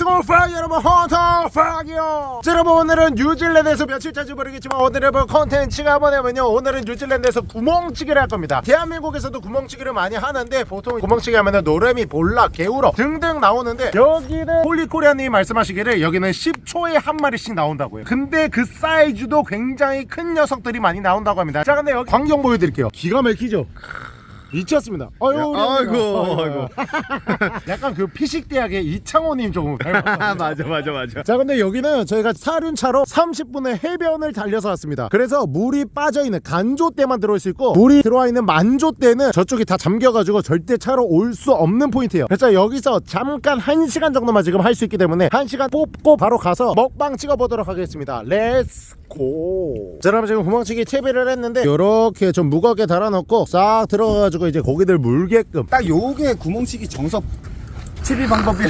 안녕하세요 팍 여러분 헌터 팍이요. 자, 여러분 오늘은 뉴질랜드에서 며칠 찬 줄 모르겠지만 오늘의 뭐 컨텐츠가 뭐냐면요. 오늘은 뉴질랜드에서 구멍치기를 할 겁니다. 대한민국에서도 구멍치기를 많이 하는데 보통 구멍치기 하면은 노래미 볼락 개우럭 등등 나오는데 여기는 홀리코리아님이 말씀하시기를 여기는 10초에 한 마리씩 나온다고요. 근데 그 사이즈도 굉장히 큰 녀석들이 많이 나온다고 합니다. 자 근데 여기 광경 보여드릴게요. 기가 막히죠 미쳤습니다. 아유, 아이고. 아이고. 약간 그 피식대학의 이창호님 조금. 맞아 맞아 맞아 자 근데 여기는 저희가 사륜차로 30분의 해변을 달려서 왔습니다 그래서 물이 빠져있는 간조대만 들어올 수 있고 물이 들어와 있는 만조대는 저쪽이 다 잠겨가지고 절대 차로 올 수 없는 포인트예요 그래서 여기서 잠깐 1시간 정도만 지금 할 수 있기 때문에 1시간 뽑고 바로 가서 먹방 찍어보도록 하겠습니다 let's go. 자, 여러분 지금 구멍치기 채비를 했는데 이렇게 좀 무겁게 달아놓고 싹 들어가가지고 이제 고기들 물게끔. 딱 요게 구멍치기 정석 채비 방법이야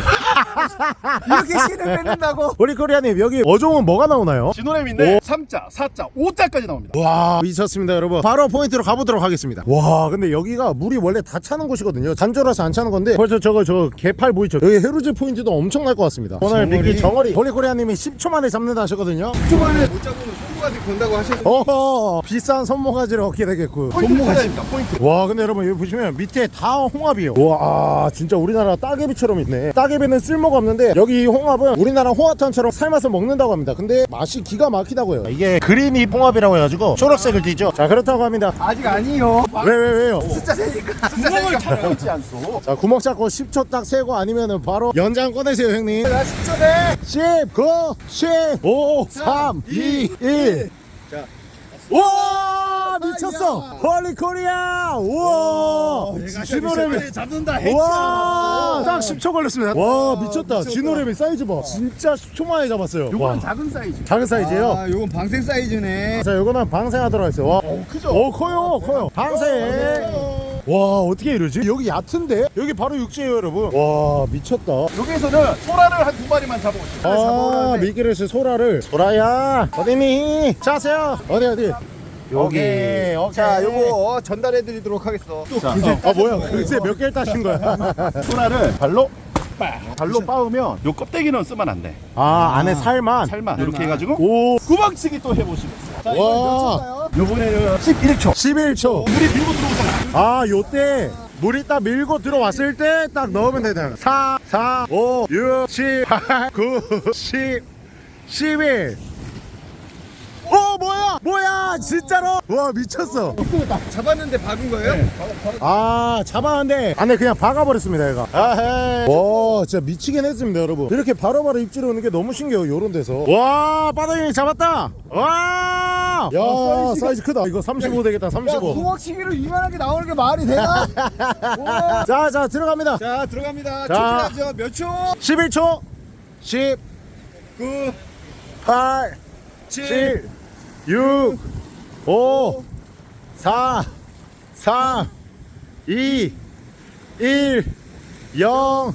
이렇게 실을 뺏는다고? 우리 코리아님 여기 어종은 뭐가 나오나요? 진호램인데 3자 4자 5자까지 나옵니다. 와 미쳤습니다 여러분. 바로 포인트로 가보도록 하겠습니다. 와 근데 여기가 물이 원래 다 차는 곳이거든요. 단조라서 안 차는 건데. 벌써 저거 저 개펄 보이죠? 여기 해루질 포인트도 엄청날 것 같습니다. 오늘. 미끼 정어리. 홀리코리아님이 10초 만에 잡는다 하셨거든요. 초반에 못 잡으면 손모가지 건다고 하셔서 어허 비싼 손모가지를 얻게 되겠고 손모가지입니다 포인트. 와 근데 여러분 여기 보시면 밑에 다 홍합이에요. 와 아, 진짜 우리나라 따개비처럼 있네. 따개비는 쓸모가 없는데 여기 이 홍합은 우리나라 홍합탕처럼 삶아서 먹는다고 합니다. 근데 맛이 기가 막힌다고요. 이게 그린이 홍합이라고 해가지고 초록색을 띠죠. 자 그렇다고 합니다. 아직 아니요. 왜 왜 왜요? 숫자 세니까. 숫자 세니까. 바로 있지 않소. 자 구멍 잡고 10초 딱 세고 아니면은 바로 연장 꺼내세요 형님. 나 10초네. 10 9 10 5 3 2 1 자. 와 미쳤어 홀리 코리아 우와 진호래미 잡는다 와, 딱 10초 걸렸습니다. 와, 미쳤다. 미쳤다. 진호래미 사이즈 봐. 진짜 10초 만에 잡았어요. 와, 작은 사이즈 작은 사이즈예요. 아 요건 방생 사이즈네 자, 요거는 방생하 들어있어요. 와, 오 크죠? 오, 커요, 커요. 방생. 와, 어떻게 이러지? 여기 얕은데? 여기 바로 육지예요, 여러분. 와, 미쳤다. 여기에서는 소라를 한 두 마리만 잡아오시면 아, 미끼를 쓸 소라를. 소라야, 어디니? 자세요. 어디, 어디? 여기. 오케이. 자 요거 전달해 드리도록 하겠어 자, 아, 뭐야? 글쎄 몇 개를 따신 거야? 소라를 발로 빠 발로 빻으면 요 껍데기는 쓰면 안돼 아, 안에 살만. 살만 이렇게 해 가지고 오, 구멍치기 또 해 보시면 자 와. 요번에는 11초 11초. 물이 밀고 들어오잖아 아, 요때 물이 딱 밀고 들어왔을 때 딱 넣으면 되잖아. 4, 4, 5, 6, 7, 8, 9, 10, 11. 어, 뭐야? 진짜로? 와, 미쳤어. 잡았는데 박은 거예요? 아, 잡았는데 안에 그냥 박아버렸습니다, 얘가. 아헤. 와, 진짜 미치긴 했습니다, 여러분. 이렇게 바로바로 입질이 오는 게 너무 신기해요, 요런 데서. 와, 바닥이 잡았다. 와! 야, 사이즈 크다. 이거 35 되겠다, 35. 구멍치기를 이만하게 나오는 게 말이 되나? 우와. 자, 자, 들어갑니다. 자 들어갑니다 자. 초기하죠 몇 초? 11초. 10, 9 8, 7 7, 6, 5, 4, 3, 2, 1, 0,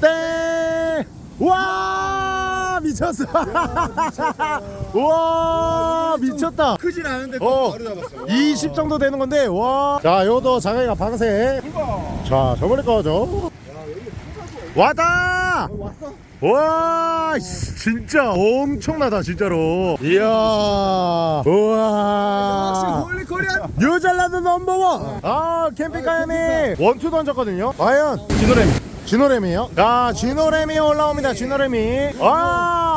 땡! 와! 미쳤어! 와! 미쳤다! 크진 않은데 어. 바로 잡았어 20 정도 되는 건데, 와! 자, 요도 장애가 방생. 자, 저번에 거죠. 왔다! 왔어? 와 씨, 진짜 엄청나다 진짜로. 이야. 우와. 뉴질랜드 넘버원. 아 캠핑카연이 원투 던졌거든요. 과연? 진호렘 진호렘이에요? 자 진호렘이 올라옵니다 진호렘이 와,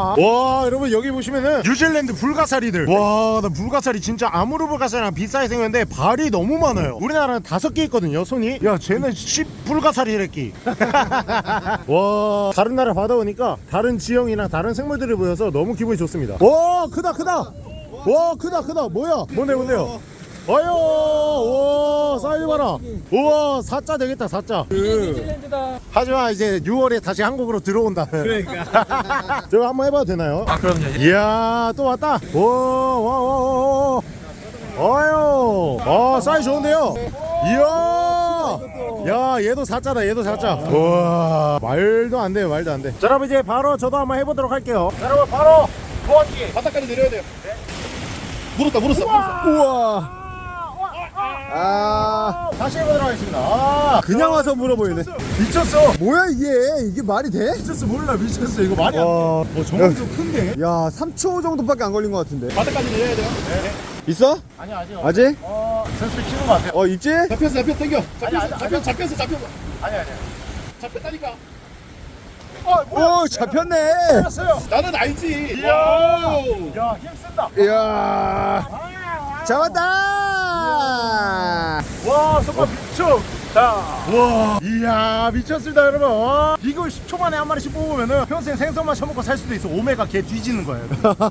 와 여러분 여기 보시면은 뉴질랜드 불가사리들. 와 나 불가사리 진짜 아무르 불가사리랑 비싸게 생겼는데 발이 너무 많아요. 우리나라는 다섯 개 있거든요 손이. 야 쟤는 10 불가사리랬기 와 다른 나라 바다 오니까 다른 지형이나 다른 생물들이 보여서 너무 기분이 좋습니다. 와 크다 크다. 와 크다 크다. 뭐야? 뭔데 뭔데요 아유 와 사이즈 봐라. 우와 사자 되겠다 사자. 하지만 이제 6월에 다시 한국으로 들어온다 그러니까. 저거 한번 해봐도 되나요? 아 그럼요. 이야 또 왔다. 와와 와 와 어유 아 사이즈 좋은데요? 이야 야 얘도 사자다 얘도 사자. 우와 말도 안 돼요 말도 안돼. 자 여러분 이제 바로 저도 한번 해보도록 할게요. 자, 여러분 바로 구원기. 바닥까지 내려야 돼요. 물었다 물었어 물었어. 우와 아 다시 해보도록 하겠습니다. 아, 그냥 와서 물어보이네 미쳤어. 뭐야 이게 이게 말이 돼? 미쳤어 몰라 미쳤어 이거 말이 안 돼. 와. 어 정말 좀 큰데. 야 3초 정도밖에 안 걸린 것 같은데 바닥까지 내려야 돼요. 네. 있어? 아니 아직. 아직? 어 슬슬 키는 것 같아요. 어 있지? 잡혔어 잡혔어 당겨. 아니, 잡혔어 잡혔어 잡혔어. 아니 아니. 잡혔다니까. 오 잡혔네 잡혔어요. 나는 알지. 이야. 야 힘쓴다. 이야 잡았다 와 속박 미쳐. 자. 와. 이야 미쳤습니다 여러분. 와, 이거 10초 만에 한 마리씩 뽑으면은 평생 생선만 처먹고 살 수도 있어. 오메가 개 뒤지는 거예요.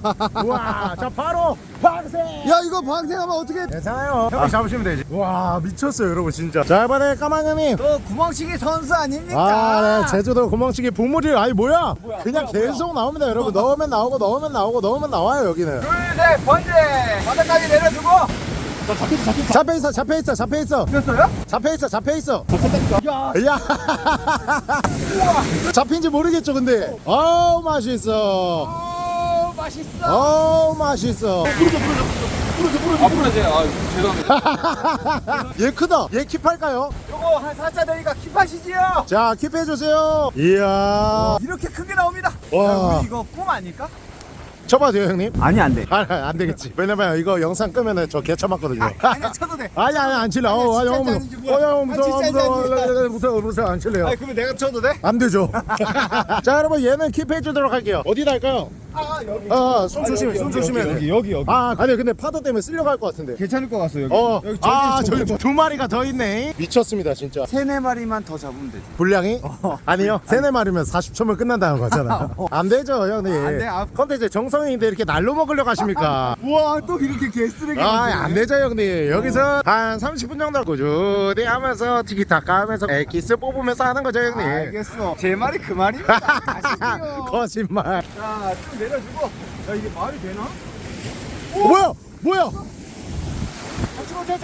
와. 자 바로 방생. 야 이거 방생하면 어떻게 괜찮아요. 형이 잡으시면 되지. 와 미쳤어요 여러분 진짜. 자 이번에 까망형님. 너 구멍치기 선수 아닙니까? 아, 네. 제주도 구멍치기 보물이 아니 뭐야? 그냥 계속 나옵니다, 여러분. 넣으면 나오고 넣으면 나오고 넣으면 나와요 여기는. 둘셋 번째 바닥까지 내려주고 잡혀 있어, 잡혀 있어, 잡혀 있어, 됐어요? 잡혀 있어, 잡혀 있어. 야, 잡힌지 모르겠죠, 근데. 아우 맛있어. 오 맛있어 아우 맛있어. 앞으로 이제 아 죄송합니다. 얘 크다. 얘 킵할까요? 요거 한 4자 되니까 킵하시지요 자, 킵해 주세요. 이야. 이렇게 크게 나옵니다 와. 야, 우리 이거 꿈 아닐까? 쳐봐도 돼요, 형님? 아니 안돼 아, 안 되겠지. 왜냐면 이거 영상 끄면은 저 개 쳐맞거든요. 아니 쳐도 돼 아니 아니 안 칠래. 어, 어. 어, 야, 아, 무서워, 진짜 무서워, 아닌지. 무서워, 무서워, 안 칠래요. 아니 그러면 내가 쳐도 돼? 안 되죠. 자, 여러분 얘는 킵해 주도록 할게요. 어디다 할까요? 아 여기 아, 손 조심해, 손 조심해. 여기 여기 여기 아, 아니 근데 파도 때문에 쓸려갈 것 같은데. 괜찮을 것 같어 여기 어, 여기 아, 저기 저기 두 마리가 더 있네. 미쳤습니다, 진짜. 세네 마리만 더 잡으면 되지 분량이? 아니요. 세네 마리면 40초면 끝난다는 거잖아요. 안 되죠, 형님. 안 돼, 아. 컨텐츠 정성 인데 이렇게 날로 먹으려고 하십니까? 우와 또 이렇게 개쓰레기 아, 안 되죠, 형님. 여기서 한 30분 정도 꾸준히 하면서 티키타카 하면서 에키스 뽑으면서 하는 거죠, 형님. 알겠어 제 말이 그 말입니다 아시죠? 거짓말. 자좀 내려주고 야 이게 말이 되나? 뭐야? 뭐야?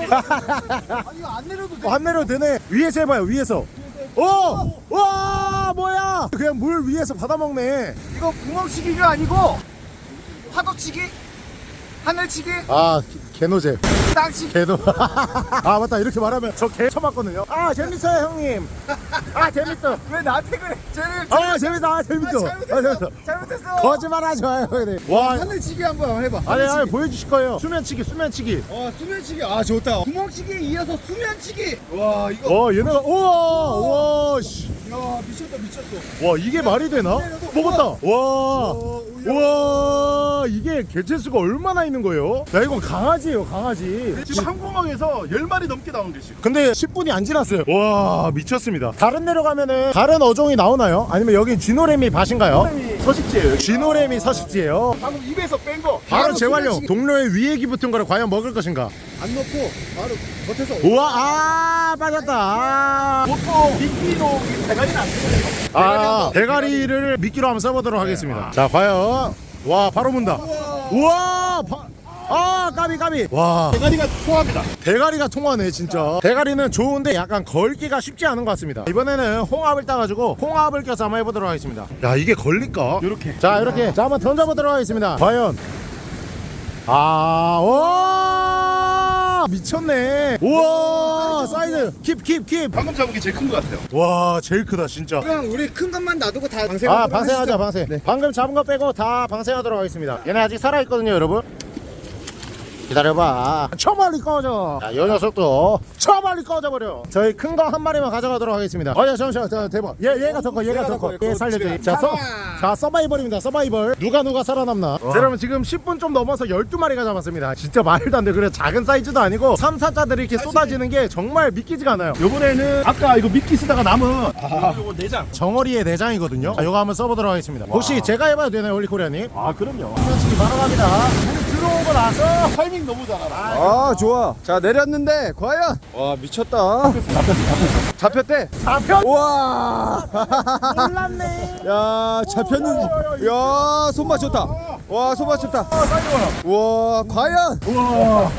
아 이거 안 내려도 돼? 안 내려도 되네. 위에서 해봐요, 위에서. 오! 와, 뭐야? 그냥 물 위에서 받아먹네. 이거 구멍치기가 아니고 파도치기? 하늘치기? 아, 개노제. 땅치기? 개노. 아, 맞다. 이렇게 말하면 저 개 쳐봤거든요. 아, 재밌어요, 형님. 아, 재밌어. 왜 나한테 그래? 쟤를 아, 재밌어. 아, 재밌어. 아, 재밌어. 잘못했어 거짓말 하지 마요, 형님. 와. 하늘치기 한번 해봐 아니, 아니, 하늘치기. 보여주실 거예요. 수면치기, 수면치기. 어 수면치기 아 좋다 구멍치기에 이어서 수면치기 와 이거 어, 얘네가, 우와, 우와, 씨. 야 미쳤다 미쳤어 와 이게 말이 되나? 먹었다. 와, 와 이게 개체수가 얼마나 있는 거예요? 야 이건 강아지예요, 강아지. 지금 한 구멍에서 10마리 넘게 나오는 게 지금. 근데 10분이 안 지났어요. 와 미쳤습니다. 다른 데로 가면은 다른 어종이 나오나요? 아니면 여긴 쥐노래미 밭인가요? 서식지예요. 쥐노래미 서식지예요. 방금 입에서 뺀 거. 바로 재활용. 동료의 위액이 붙은 거를 과연 먹을 것인가? 안 넣고 바로 겉에서 우와, 아 빠졌다. 아, 보통 미끼로 이 대가리는 안 쓰거든요. 아 대가리를 미끼로 한번 써보도록 하겠습니다. 자 과연 와 바로 문다. 우와, 바... 아 까비 까비. 와. 대가리가 통합니다. 대가리가 통하네 진짜 대가리는 좋은데 약간 걸기가 쉽지 않은 것 같습니다 이번에는 홍합을 따가지고 홍합을 껴서 한번 해보도록 하겠습니다 야 이게 걸릴까? 요렇게. 자 이렇게 자 한번 던져보도록 하겠습니다 과연 아, 와 미쳤네. 우와, 사이즈 keep keep 방금 잡은 게 제일 큰 것 같아요. keep. 와, 제일 크다 진짜. 그냥 우리 큰 것만 놔두고 다 방생 아, 방생하자, 방생. 방금 잡은 거 빼고 다 방생하도록 하겠습니다. 얘네 아직 살아있거든요, 여러분. 기다려봐. 저 멀리 꺼져. 자, 이 녀석도 저 멀리 꺼져버려. 저희 큰 거 한 마리만 가져가도록 하겠습니다. 어, 야, 잠시만, 자, 대박. 얘, 얘가 더 커, 얘가 더 커. 얘 살려줘. 자, 서, 자, 서바이벌입니다, 서바이벌. 누가 누가 살아남나. 자, 여러분, 지금 10분 좀 넘어서 12마리가 잡았습니다. 진짜 말도 안 돼. 그래, 작은 사이즈도 아니고 3, 4자들이 이렇게 쏟아지는 게 정말 믿기지가 않아요. 요번에는 아까 이거 미끼 쓰다가 남은 요거 내장. 정어리의 내장이거든요. 자, 이거 한번 써보도록 하겠습니다. 혹시 제가 해봐도 되나요, 올리코리아님? 아 그럼요. 솔직히 바로 갑니다. 들어오고 나서 타이밍 너무 잘하라. 아 좋아. 자 내렸는데 과연? 와 미쳤다. 잡혔대. 잡혔. 우와. 몰랐네. 야 잡혔는 야 손맛 좋다. 와 손맛 좋다. 우와 과연? 우와.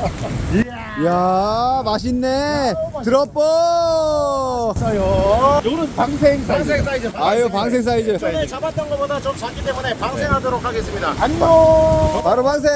이 야. 야 맛있네 드롭보 있어요. 요거는 방생 사이즈. 방생 사이즈. 아유 방생 사이즈 전에 잡았던 것보다 좀 작기 때문에 방생하도록 하겠습니다. 안녕. 바로 방생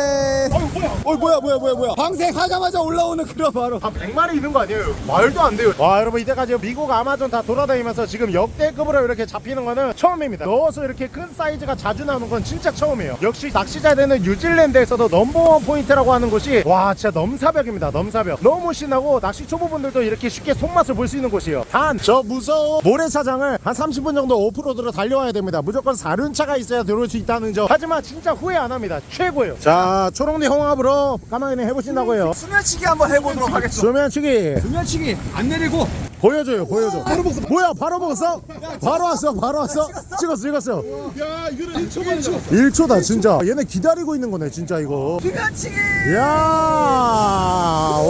어우 뭐야? 어 뭐야 뭐야 뭐야 뭐야 방생 하자마자 올라오는 그런 바로 한 100마리 있는 거 아니에요? 말도 안 돼요. 와, 여러분 이때까지 미국 아마존 다 돌아다니면서 지금 역대급으로 이렇게 잡히는 거는 처음입니다. 넣어서 이렇게 큰 사이즈가 자주 나오는 건 진짜 처음이에요. 역시 낚시자대는 뉴질랜드에서도 넘버원 포인트라고 하는 곳이 와, 진짜 넘사벽입니다. 넘 사벽. 너무 신나고 낚시 초보분들도 이렇게 쉽게 손맛을 볼 수 있는 곳이에요. 단, 저 무서운 모래사장을 한 30분 정도 오프로드로 달려와야 됩니다. 무조건 사륜차가 있어야 들어올 수 있다는 점. 하지만 진짜 후회 안 합니다. 최고예요. 자, 초롱리 홍합으로 까마귀는 해보신다고 해요. 수면치기 한번 해보도록 하겠습니다 수면치기. 수면치기 안 내리고 보여줘요 보여줘. 바로 먹었어 뭐야 바로 먹었어? 바로 왔어 바로 왔어? 찍었어 찍었어. 야 이거는 1초 만에 잡았어. 1초다 진짜. 얘네 기다리고 있는 거네 진짜 이거. 수면치기 이야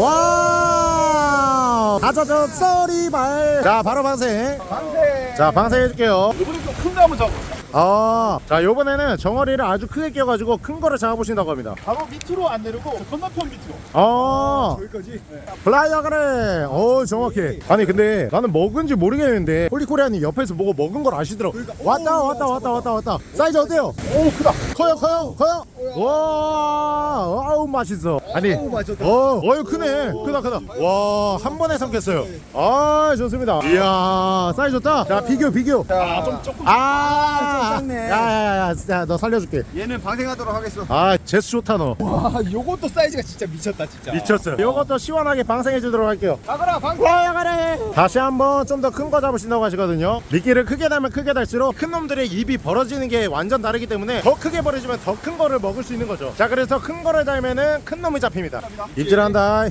와 가자저 쏘리발. 자 바로 방생. 방생. 자 방생 해줄게요. 이번에 좀 큰 거 한번 잡아. 아, 자 요번에는 정어리를 아주 크게 끼워가지고 큰 거를 잡아보신다고 합니다. 바로 밑으로 안 내리고 저 건너편 밑으로. 아. 여기까지? 플라이어 그래 어 정확해. 아니 근데 나는 먹은지 모르겠는데 홀리코리아님 옆에서 뭐고 먹은 걸 아시더라고. 왔다 왔다 왔다. 왔다 왔다. 사이즈 어때요? 오 크다. 커요 커요 커요 와 아우 맛있어. 아니 맛있다. 어 어유 크네. 크다 크다. 와 한 번에 삼켰어요. 아 좋습니다. 이야 사이즈 좋다. 자 비교 비교. 아 좀 조금. 아 좀 작네. 야야야 너 살려줄게. 얘는 방생하도록 하겠어. 아 제스 좋다 너. 와 요것도 사이즈가 진짜 미쳤다 진짜. 미쳤어 이것도 시원하게 방생해 주도록 할게요. 가거라 방생 와야가래 다시 한번 좀 더 큰 거 잡으신다고 하시거든요. 미끼를 크게 달면 크게 달수록 큰 놈들의 입이 벌어지는 게 완전 다르기 때문에 더 크게 벌어지면 더 큰 거를 먹을 수 있는 거죠. 자 그래서 큰 거를 달면은 큰 놈이 잡힙니다. 입질한다.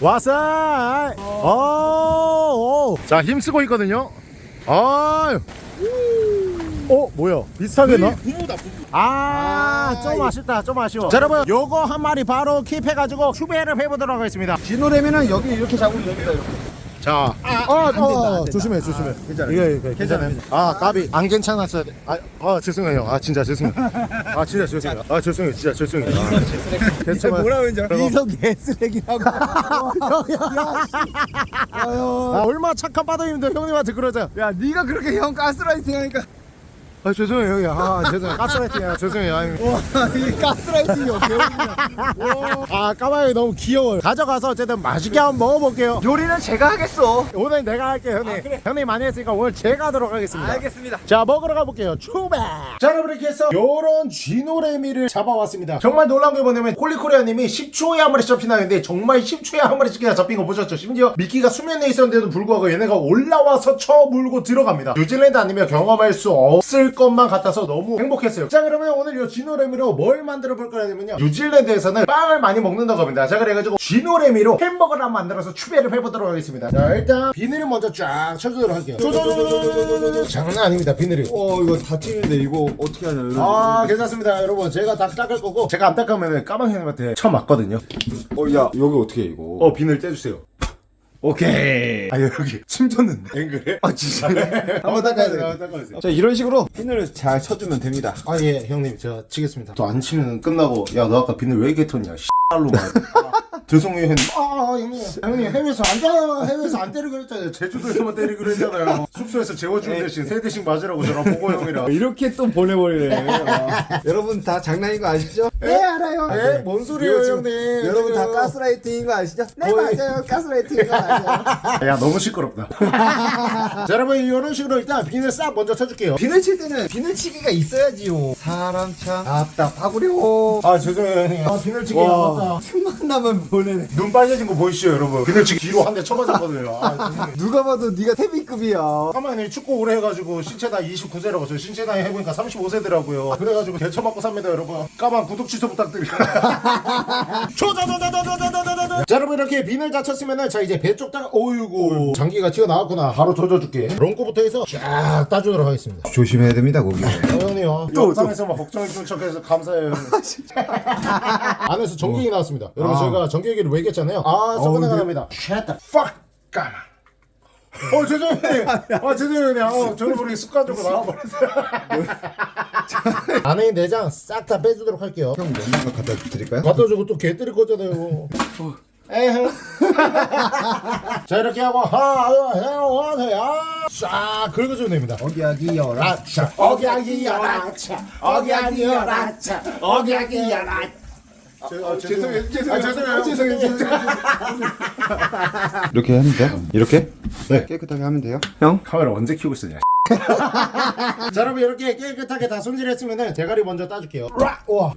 와싸! 어, 어자 힘쓰고 있거든요. 아유. 어 뭐야? 비슷하게 나? 부부다 부부. 아, 아, 좀 아쉽다, 좀 아쉬워. 자, 여러분, 요거 한 마리 바로 킵해가지고 추배를 해보도록 하겠습니다. 진호래면은 여기 이렇게 잡으면 됩니다 이렇게 자, 어, 안 된다, 안 된다. 조심해, 조심해. 괜찮아요. 이거, 이거, 괜찮아요. 아, 까비. 안 괜찮았어야 돼. 아, 아, 죄송해요. 아, 진짜 죄송해요. 아, 진짜 죄송해요. 아, 죄송해요. 진짜 죄송해요. 아, 괜찮아요. 뭐라고 했는지 알아? 그럼. 이성 개쓰레기라고 아, 얼마나 착한 바닥인데 형님한테 그러자. 야 네가 그렇게 형 가스라이팅 하니까 아, 죄송해요, 형님. 아, 죄송해요. 가스라이팅이야. 죄송해요. 와이 가스라이팅이 배우냐 아, 까마귀 너무 귀여워요. 가져가서 어쨌든 맛있게 한번 먹어볼게요. 요리는 제가 하겠어 오늘 내가 할게요, 형님. 형님 많이 했으니까 오늘 제가 하도록 하겠습니다. 알겠습니다 자 먹으러 가볼게요 추베 자 여러분 이렇게 해서 요런 쥐노래미를 잡아왔습니다 정말 놀라운 게 뭐냐면 콜리코리아님이 10초에 한 마리씩 잡히나는데 정말 10초에 한 마리씩 그냥 잡힌 거 보셨죠 심지어 미끼가 수면에 있었는데도 불구하고 얘네가 올라와서 쳐물고 들어갑니다 뉴질랜드 아니면 경험할 수 없을 것만 같아서 너무 행복했어요. 자 그러면 오늘 요 쥐노래미로 뭘 만들어 볼 거냐면요 뉴질랜드에서는 빵을 많이 먹는다고 합니다. 자 그래가지고 쥐노래미로 햄버거를 한번 만들어서 추배를 해보도록 하겠습니다. 자 일단 비늘을 먼저 쫙 쳐주도록 할게요. 쪼쪼쪼쪼쪼쪼쪼 장난 아닙니다 비늘이. 어 이거 다치는데 이거 어떻게 하냐 아 괜찮습니다. 여러분 제가 다 닦을 거고 제가 안 닦으면 까망 형님한테 쳐맞거든요. 어야 여기 어떻게 해, 이거? 어 비늘 떼주세요 오케이. 아 여기 침 줬는데. 앵글에? 아 진짜? 한번 닦아야 돼요 한번 닦아주세요 자 이런 식으로 피늘을 잘 쳐주면 됩니다. 아 예 형님 제가 치겠습니다. 또 안 치면 끝나고 야 너 아까 비늘 왜 이렇게 텄냐 씨발로 말 죄송해요 형님. 아 형님. 형님 해외에서 안 자, 해외에서 안 때리기로 했잖아요. 제주도에서만 때리기로 했잖아요. 숙소에서 재워주는 대신 세 대씩 맞으라고 저랑 보고 형이랑. 이렇게 또 보내버리네. 와. 여러분 다 장난인 거 아시죠? 네 알아요. 에? 뭔 소리예요 이거 지금 형님. 여러분 다 가스라이팅인 거 아시죠? 네 거의- 맞아요. 가스라이팅인 거 맞아요? 야 너무 시끄럽다. 자 여러분 이런 식으로 일단 비늘 싹 먼저 쳐줄게요. 비늘 칠 때는 비늘 치기가 있어야지요. 사람 참 답답하구려. 아 죄송해요 형님. 아 비늘 치기 안 맞다. 틈만 나면 보내네. 눈 빨개진 거 보이시죠 여러분? 비늘치기 뒤로 한 대 쳐맞았거든요. 아 누가 봐도 네가 태비급이야. 가만히 축구 오래 해가지고 신체 나이 29세라고 저 신체 나이 해보니까 35세더라고요. 그래가지고 개처맞고 삽니다 여러분. 까만 구독 취소 부탁드립니다. 조자자자자자자자자 자 여러분 이렇게 비늘 다 쳤으면은 자 이제 배쪽 따라 어이구 장기가 튀어나왔구나. 바로 조져줄게. 롱코부터 해서 쫙 따주도록 하겠습니다. 조심해야 됩니다 거기. 어, 형님요. 영상에서 막 걱정해 준 척해서 감사해요. 형님. 안에서 전기기 나왔습니다. 여러분 아. 제가 전 기기를 왜 얘기했잖아요. 아 어, 근데- 납니다. Shut the fuck 까만 어 죄송해요. 아 죄송해요. 어, 저는 모르게 습관적으로 나와버렸어요. 안에 내장 싹 다 빼주도록 할게요. 형 먹는 거 갖다 드릴까요? 갖다 주고 또 개 때릴 거잖아요. 에휴 자 이렇게 하고 싹 긁어주면 됩니다. 어기야기 열아 라차. 어기야기 야라차. 어기야기 야라차. 어기야기 야라차 죄송해요 죄송해요 죄송해요 죄송해요 이렇게 하면 돼요? 이렇게? 네. 깨끗하게 하면 돼요? 형? 카메라 언제 켜고 있었냐 자 여러분 이렇게 깨끗하게 다 손질했으면은 대가리 먼저 따줄게요 라, 우와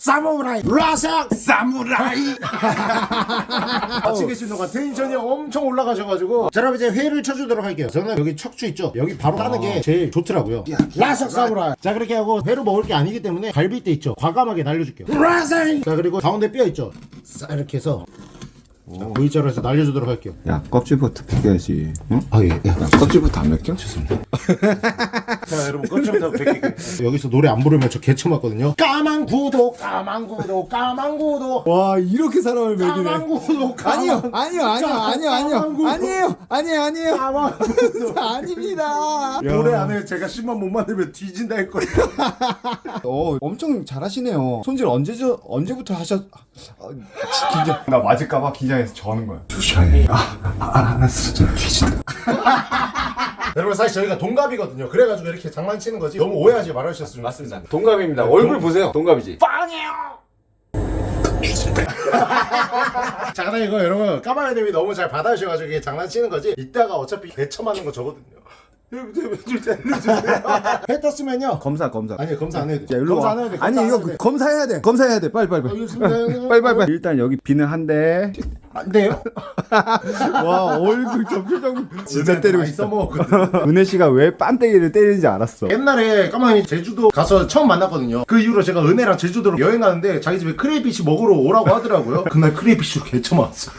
사무라이. 라사 사무라이. 같이 계신 동안 텐션이 엄청 올라가셔가지고. 자 여러분 이제 회를 쳐주도록 할게요. 저는 여기 척추 있죠? 여기 바로 따는 게 제일 좋더라고요. 라사 사무라이. 자 그렇게 하고 회로 먹을 게 아니기 때문에 갈비뼈 있죠? 과감하게 날려줄게요. 라사 자 그리고 가운데 뼈 있죠? 싹 이렇게 해서. 자, V자로 해서 날려주도록 할게요. 야 껍질부터 벗겨야지. 응? 아 예 야, 껍질부터 안 벗겨? 죄송합니다. 자 여러분 꺼점부터 뵙게 여기서 노래 안 부르면 저 개쳐맞거든요. 까만 구독 까만 구독 까만 구독 와 이렇게 사람을 까만 구독 까만 아니요 아니요 아니요 아니요 아니요. 아니에요 아니에요 아니에요. 까만 구독 아닙니다. 노래 안에 제가 10만 못 만들면 뒤진다 했거든요. 어 엄청 잘하시네요. 손질 언제 저 언제부터 하셨 아, 긴장 나 맞을까봐 긴장 해서 저는 거야 조심해 아 아 알았어. 좀 뒤진다. 여러분 사실 저희가 동갑이거든요. 그래가지고 이렇게 장난치는 거지 너무 오해하지 말아주셨으면 맞습니다. 동갑입니다. 얼굴 보세요. 동갑이지. 자 근데 이거 여러분 까마귀님이 너무 잘 받아주셔가지고 이게 장난치는 거지 이따가 어차피 개쳐맞는 거 저거든요. 해 떴으면요. 검사 검사. 아니 검사 안 해도 돼. 야, 검사 와. 안 해도 돼. 아니 이거. 검사해야 돼. 검사해야 돼. 빨리 빨리 빨리. 빨리 빨리 빨리. 일단 여기 비는 안 돼요? 한대와 얼굴 저 표정 진짜 때리고 싶다. 써먹었거든 은혜 씨가 왜 빤데기를 때리는지 알았어. 옛날에 까마귀 제주도 가서 처음 만났거든요. 그 이후로 제가 은혜랑 제주도로 여행 가는데 자기 집에 crayfish 먹으러 오라고 하더라고요. 그날 crayfish로 개쳐맞았어.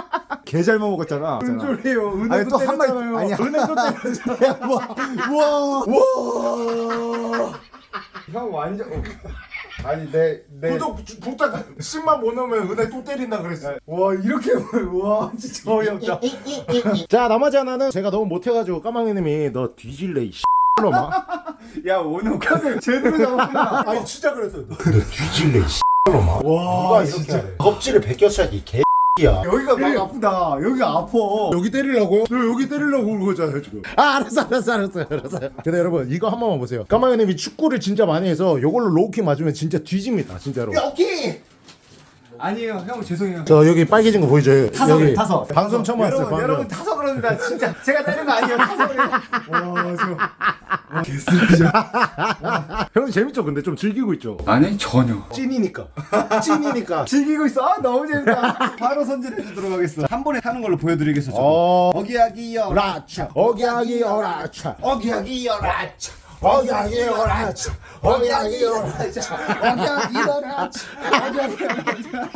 개잘 먹었잖아. 소리예요? 은혜도 아니, 때렸잖아요. 아니야. 은혜도 때렸잖아요. 우와 우와 형 완전 아니 내 내 구독 부탁 10만 못 넣으면 은혜 또 때린다 그랬어 와 이렇게 와 진짜 어이없다. 자 나머지 하나는 제가 너무 못해가지고 까마귀님이 너 뒤질래 이 X놈아? 야 오늘 카드 제대로 잡았구나. 아니 진짜 그랬어요. 너 뒤질래 이 X놈아? 와 진짜. 겁질을 벗겼어야지 이개 야. 여기가 많이 아프다. 여기가 아파. 여기 때리려고요? 너 여기 때리려고 그런 거잖아요 지금. 아 알았어 알았어 알았어 알았어. 근데 여러분 이거 한 번만 보세요. 까마귀님이 축구를 진짜 많이 해서 이걸로 low kick 맞으면 진짜 뒤집니다 진짜로. 여기 아니에요. 형 죄송해요. 저 여기 빨개진 거 보이죠? 타서 여기 타서. 방송 처음 왔어요 여러분 여러분 타서 그럽니다. 진짜. 제가 때린 거 아니에요. 타서 그래요. 형님 재밌죠? 근데? 좀 즐기고 있죠? 아니 전혀. 찐이니까. 찐이니까. 즐기고 있어. 아 너무 재밌다. 바로 손질해 주도록 하겠어 한 번에 타는 걸로 보여드리겠어 저도 어. 어기야기요 라차. 어기야기 어라차. 어기야기 어라차 억양 일어나자 억양 일어나 억양 일어나 억양 일어나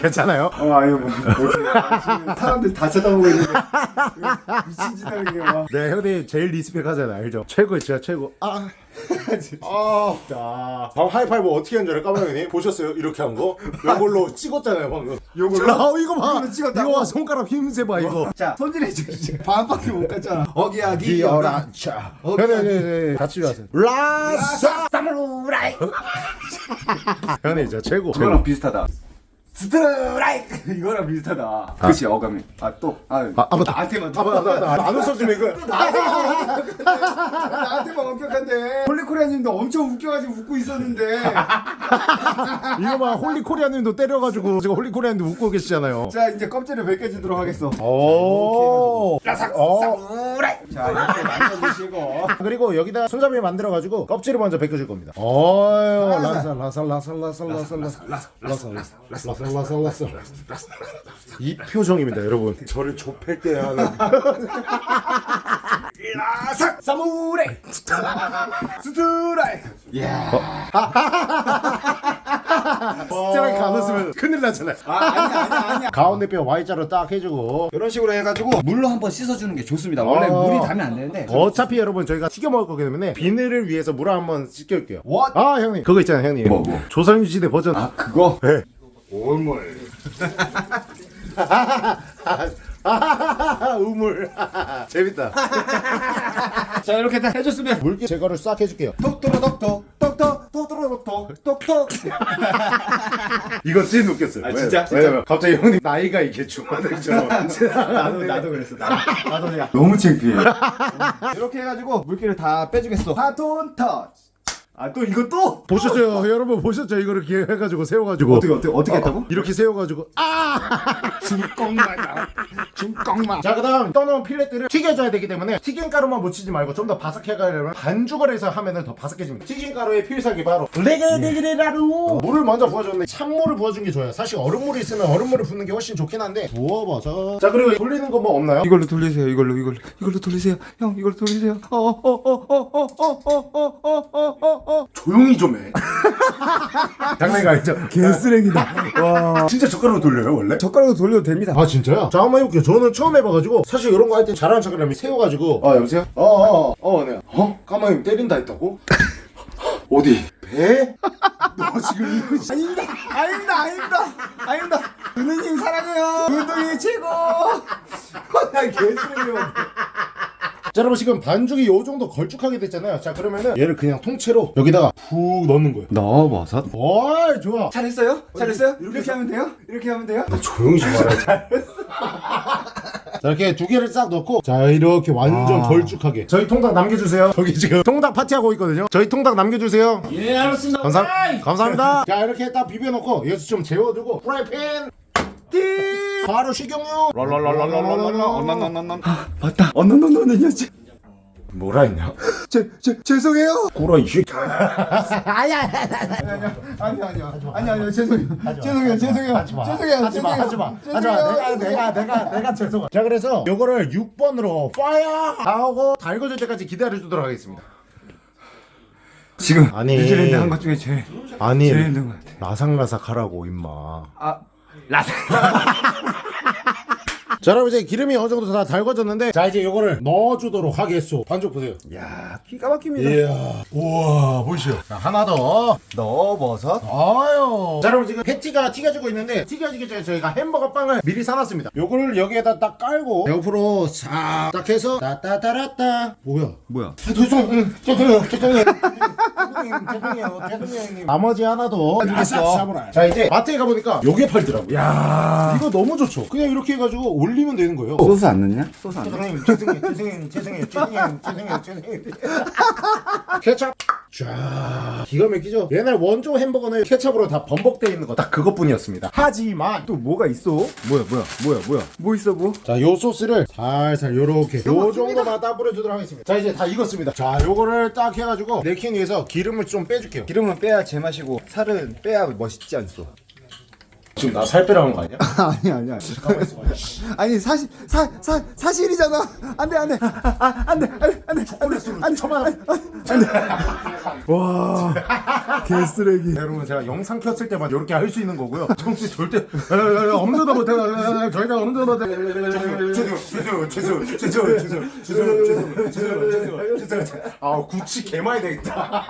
괜찮아요? 어 아유 뭐 사람들 다 쳐다보고 있는데 미친 짓 하는 게 와. 네 형님 제일 respect 하잖아요. 알죠? 최고 진짜 최고. 아. 아, 자, 방금 하이파이브 어떻게 한 줄 알아? 까마귀님? 보셨어요? 이렇게 한 거? 이걸로 찍었잖아요 방금. 요걸로? 아, 이거 봐? 이거 봐 손가락 힘세 봐 이거. 자 손질해 주시죠. 반밖에 못 갔잖아. 어기야기 형님 형님 같이 왔어요 라싸 사무라이. 형님 진짜 최고 그거랑 비슷하다. 스트라이크 이거랑 비슷하다 그치 어감이. 아 또 아 아, 아, 맞다. 나한테만 아, 맞다, 맞다, 맞다. 안 웃어주면 이거 나한테만 엄격한데 홀리코리아님도 엄청 웃겨가지고 웃고 있었는데 이거 봐 홀리 코리아님도 때려가지고 지금 홀리 코리아님도 웃고 계시잖아요 자 이제 껍질을 벗겨주도록 하겠어 오 라삭 어자 이렇게 만져주시고 그리고 여기다 손잡이 만들어가지고 껍질을 먼저 벗겨줄 겁니다. 어유 라살 라살 라살 라살 라살 라살 라살 라살 라살 라 살이 표정입니다, 여러분. 저를 좁힐 때 하는 라삭 사무라이 스트라이크 스트라이크 안 웃으면 큰일 나잖아요. 아 아니야 아니야 아니야 가운데 뼈 Y자로 딱 해주고 이런 식으로 해가지고 물로 한번 씻어주는 게 좋습니다. 원래 어. 물이 닿으면 안 되는데. 어차피 여러분 저희가 튀겨 먹을 거기 때문에 비늘을 위해서 물을 한번 씻겨올게요. What? 아 형님 그거 있잖아요 형님. 뭐, 뭐? 조선시대 버전. 아 그거. 네. 아하하하, 우물. 재밌다. 자 이렇게 다 해줬으면 물기 제거를 싹 해줄게요. 똑똑똑똑 똑똑 똑똑똑 똑똑 이거 진짜 웃겼어요. 아, 진짜? 왜, 왜냐면 갑자기 형님 나이가 이게 중화되죠. 나도 나도 그랬어 나도, 나도 그냥 너무 창피해 이렇게 해가지고 물기를 다 빼주겠어 바톤 터치 아 또 이거 또 보셨죠, 여러분 보셨죠? 이거를 이렇게 해가지고 세워가지고 어떻게 어떻게 어떻게 했다고? 이렇게 세워가지고 아 중껑마다 중껑마 자 그다음 떠놓은 필렛들을 튀겨줘야 되기 때문에 튀김 가루만 묻히지 말고 좀 더 바삭해가려면 반죽을 해서 하면은 더 바삭해집니다 튀김 가루의 필살기 바로 레게레게라루 물을 먼저 부어줬는데 찬물을 부어준 게 좋아요 사실 얼음물이 있으면 얼음물을 붓는 게 훨씬 좋긴 한데 부어봐서 자 그리고 돌리는 거 뭐 없나요? 이걸로 돌리세요 이걸로 이걸로 이걸로 돌리세요 형 이걸로 돌리세요 어 어 어 어 어 어 어 어 어 어 어 조용히 좀해 장난이 아니죠? 개쓰레기다 와 진짜 젓가락으로 돌려요 원래? 젓가락으로 돌려도 됩니다 아 진짜요? 자 한번 해볼게요 저는 처음 해봐가지고 사실 이런 거 할 때 잘하는 척이라면 세워가지고 아 여보세요? 어어어 네. 어? 까마귀 때린다 했다고? 어디? 배? 너 지금 아닙니다 아닙니다 아닙니다 아닙니다 은우님 사랑해요 은우님 최고 나 개쓰레기야 자 여러분 지금 반죽이 요 정도 걸쭉하게 됐잖아요. 자 그러면은 얘를 그냥 통째로 여기다가 푹 넣는 거예요. 넣어버섯 와 좋아. 잘했어요? 잘했어요? 이렇게 하면 돼요? 이렇게 하면 돼요? 조용히 좀 말아 자 이렇게 두 개를 싹 넣고 자 이렇게 완전 아. 걸쭉하게. 저희 통닭 남겨주세요. 저기 지금 통닭 파티하고 있거든요. 저희 통닭 남겨주세요. 예 알았습니다. 감사, 감사합니다. 자 이렇게 딱 비벼놓고 여기서 좀 재워두고 프라이팬 띠. 바로 식용유. 아, 맞다. 언너너너너였지 뭐라 했냐? 제, 제, 죄송해요. 꼬라 이 새끼. 아니 아니요 아니 아니요 죄송해요 죄송해요. 죄송해요 하지마. 죄송해요. 하지마. 죄송해요. 하지마 하지마. 내가 내가 내가 죄송해. 자 그래서 요거를 6번으로 파이어! 하고 달궈질 때까지 기다려주도록 하겠습니다. 지금 아니. 뉴질랜드 한 것 중에 제일 아니 제일 힘든 것 같아. 라삭라삭하라고 임마. 아 라세 자 여러분 이제 기름이 어느 정도 다 달궈졌는데 자 이제 요거를 넣어주도록 하겠소. 반죽 보세요. 야 기가 막힙니다. 이야. 우와 보이시죠? 자 하나 더 넣어버섯. 아유. 자, 여러분 지금 패티가 튀겨지고 있는데 튀겨지기 전에 저희가 햄버거 빵을 미리 사놨습니다. 요거를 여기에다 딱 깔고 옆으로 싹 딱 해서 따따따라따. 뭐야? 뭐야? 죄송, 응, 죄송해요, 죄송해요. 죄송해요, 죄송해요, 죄송해요, 형님. 나머지 하나도 해주겠어. 자 이제 마트에 가보니까 요게 팔더라고. 야 이거 너무 좋죠. 그냥 이렇게 해가지고 올리면 되는 거예요. 소스 안 넣냐? 소스 안 넣냐? 죄송해요, 죄송해요, 죄송해요, 죄송해요, 죄송해요, 죄송해요, 죄송해요. 케찹. 자, 기가 막히죠? 옛날 원조 햄버거는 케찹으로 다 범벅되어 있는 거 딱 그것뿐이었습니다. 하지만 또 뭐가 있어? 뭐야 뭐야 뭐야 뭐야 뭐 있어 뭐? 자, 요 소스를 살살 요렇게 요 정도만 딱 뿌려주도록 하겠습니다. 자, 이제 다 익었습니다. 자, 요거를 딱 해가지고 네킹 위해서 기름을 좀 빼줄게요. 기름은 빼야 제맛이고 살은 빼야 멋있지 않소 지금 나 살 빼라는 거 아니야? 아니 아니 아니 아니 사실 사, 사 사실이잖아 안돼 안돼 아, 안돼 안돼 안돼 초콜릿으로 안돼. 와 개쓰레기 여러분 제가 영상 켰을 때만 이렇게 할 수 있는 거고요. 정수 절대 엄두도 못해. 저희가 엄두도 못해. 죄송 죄송 죄송 죄송 죄송 죄송 죄송 죄송 죄송 죄송 아 구치 개 많이 되겠다.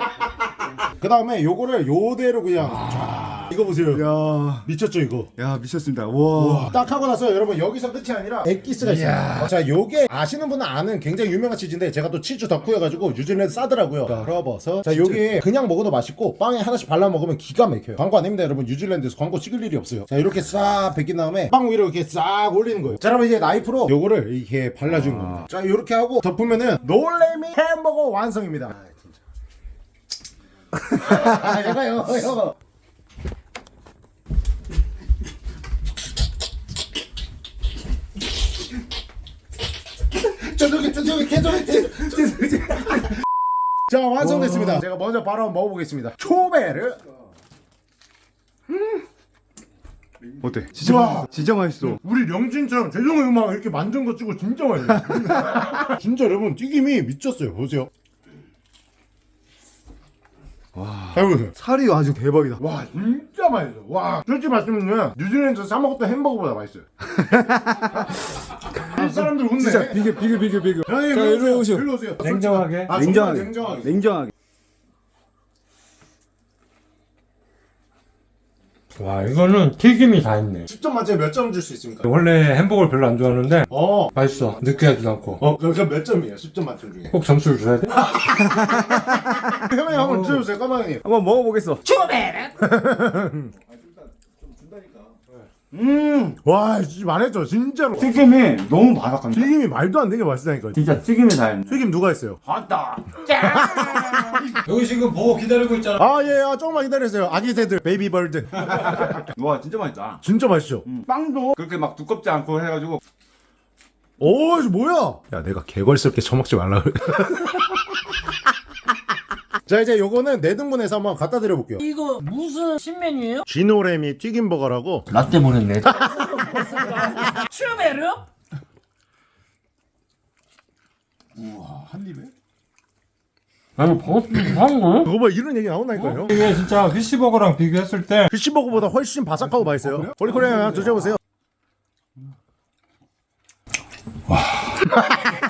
그 다음에 요거를 요대로 그냥 자 이거 보세요. 야, 미쳤죠 이거. 야 미쳤습니다 와 딱 하고 나서 여러분 여기서 끝이 아니라 엑기스가 있어요. 자, 요게 아시는 분은 아는 굉장히 유명한 치즈인데 제가 또 치즈 덕후여가지고 뉴질랜드 싸더라고요. 풀어버섯. 자, 요게 그냥 먹어도 맛있고 빵에 하나씩 발라 먹으면 기가 막혀요. 광고 아닙니다, 여러분. 뉴질랜드에서 광고 찍을 일이 없어요. 자, 이렇게 싹 벗긴 다음에 빵 위로 이렇게 싹 올리는 거예요. 자, 여러분 이제 나이프로 요거를 이렇게 발라주는 겁니다. 자, 이렇게 하고 덮으면은 놀래미 햄버거 완성입니다. 아, 진짜. 이거 이거 이거. 죄송해요, 죄송해요, 죄송해요, 죄송해요. 자, 완성됐습니다. 제가 먼저 바로 한번 먹어보겠습니다. 초베르. 어때 진짜 와. 진짜 맛있어 우리 명진처럼 죄송해요 막 이렇게 만든 거 찍고 진짜 맛있어요. 진짜 여러분 튀김이 미쳤어요. 보세요. 와. 해보세요. 살이 아주 대박이다 와 진짜 맛있어. 와 솔직히 말씀드리면 뉴질랜드에서 사 먹었던 햄버거보다 맛있어요. 이 사람들 웃네. 진짜 비교 비교 비교 비교 형님 자, 일로 일로 오세요. 일로 오세요. 냉정하게 아, 냉정하게 냉정하게. 냉정하게 와 이거는 튀김이 다 있네 10점 만점에 몇점 줄 수 있습니까? 원래 햄버거를 별로 안 좋아하는데 어. 맛있어 느끼하지도 않고 어, 그럼 몇 점이에요? 10점 만점 중에. 꼭 점수를 줘야 돼? 형님 한번 드셔보세요, 까마귀님. 한번 먹어보겠어. 와, 진짜 말했죠, 진짜로. 튀김이 너무 바삭한데? 튀김이 말도 안 되게 맛있다니까. 진짜 튀김이 다 했네. 튀김 누가 했어요? 여기 지금 보고 기다리고 있잖아 아, 예, 아, 조금만 기다리세요. 아기 새들, baby bird. 와 진짜 맛있다. 진짜 맛있죠? 빵도 그렇게 막 두껍지 않고 해가지고 오, 이거 뭐야? 야, 내가 개걸스럽게 처먹지 말라. 자, 이제 요거는 네 등분해서 한번 갖다 드려 볼게요. 이거 무슨 신메뉴예요? 쥐노래미 튀김버거라고. 라떼 보냈네 슈베르? 아니 버거 좀 이상한 거야? 그거 봐, 이런 얘기 나온다니까요. 이게 진짜 피시버거랑 비교했을 때 피쉬버거보다 훨씬 바삭하고 맛있어요. 폴리코리아 한번 드셔보세요. 와.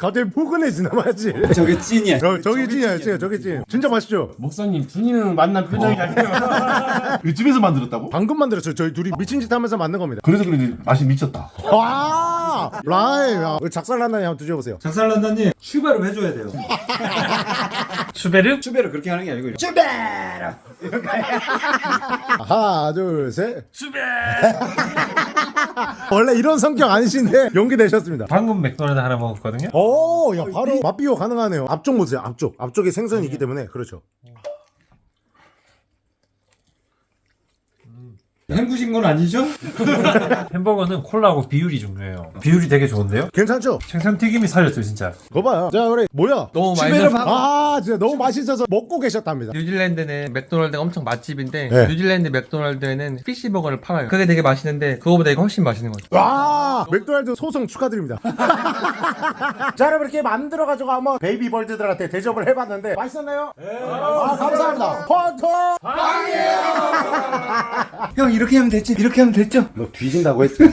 갑자기 포근해지나 맞지? 저게 찐이야. 저, 저기 찐이야, 찐, 저기 찐. 진짜 맛있죠? 목사님 분이는 만난 표정이 아니에요 이거 집에서 만들었다고? 방금 만들었어요. 저희 둘이 미친 짓 하면서 만든 겁니다. 그래서 그런지 맛이 미쳤다. 와! 라이! 야, 작살난다니 한번 드셔보세요. 작살난다님 슈베르 해줘야 돼요 슈베르? 추배를 그렇게 하는 게 아니고 하나, 둘, 셋. 원래 이런 성격 아니신데 용기 내셨습니다. 방금 맥도날드 하나 먹었거든요 오, 야, 바로 맛 비교 가능하네요. 앞쪽 보세요, 앞쪽. 앞쪽에 생선이 있기 때문에. 그렇죠. 헹구신 건 아니죠? 햄버거는 콜라하고 비율이 중요해요 비율이 되게 좋은데요? 괜찮죠? 생선 튀김이 살렸어요 진짜 그거 봐요. 자, 우리, 뭐야? 너무 슈베르 맛있어. 아, 진짜 너무 맛있어서 먹고 계셨답니다. 뉴질랜드는 맥도날드가 엄청 맛집인데 네. 뉴질랜드 맥도날드에는 피시버거를 팔아요. 그게 되게 맛있는데 그거보다 이거 훨씬 맛있는 거죠. 와 맥도날드 소송 축하드립니다 자 여러분 이렇게 만들어가지고 한번 baby bird들한테 대접을 해봤는데 맛있었나요? 아 감사합니다 퍼터 형 이렇게 하면 됐지. 이렇게 하면 됐죠. 너 뒤진다고 했지